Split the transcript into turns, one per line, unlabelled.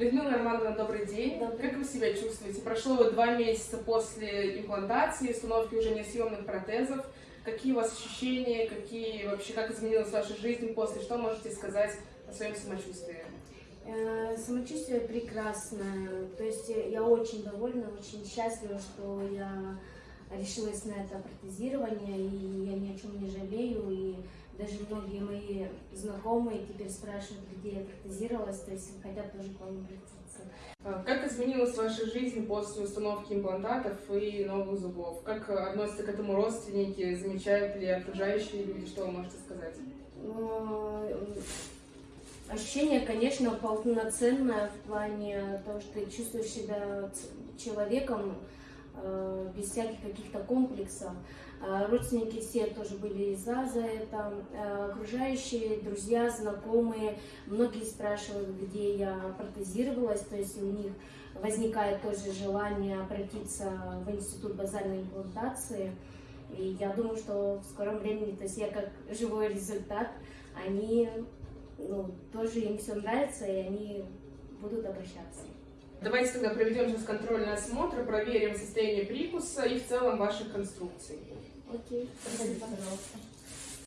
Людмила Романовна, добрый день.
Добрый.
Как вы себя чувствуете? Прошло вот два месяца после имплантации, установки уже несъемных протезов. Какие у вас ощущения, какие вообще, как изменилась ваша жизнь после? Что можете сказать о своем самочувствии?
Э, Самочувствие прекрасное. То есть я очень довольна, очень счастлива, что я решилась на это протезирование, и я ни о чем не жалею. Даже многие мои знакомые теперь спрашивают, где я протезировалась, то есть хотят тоже к вам обратиться.
А Как изменилась ваша жизнь после установки имплантатов и новых зубов? Как относятся к этому родственники? Замечают ли окружающие люди? Что вы можете сказать?
Но, э, Ощущение, конечно, полноценное в плане того, что ты чувствуешь себя человеком без всяких каких-то комплексов. Э, Родственники все тоже были за, за это. Э, Окружающие, друзья, знакомые, многие спрашивают, где я протезировалась, то есть у них возникает тоже желание обратиться в институт базальной имплантации. И я думаю, что в скором времени, то есть я как живой результат, они, ну, тоже им все нравится, и они будут обращаться.
Давайте тогда проведем сейчас контрольный осмотр, проверим состояние прикуса и в целом ваших конструкций.
Окей,
Проходите, пожалуйста.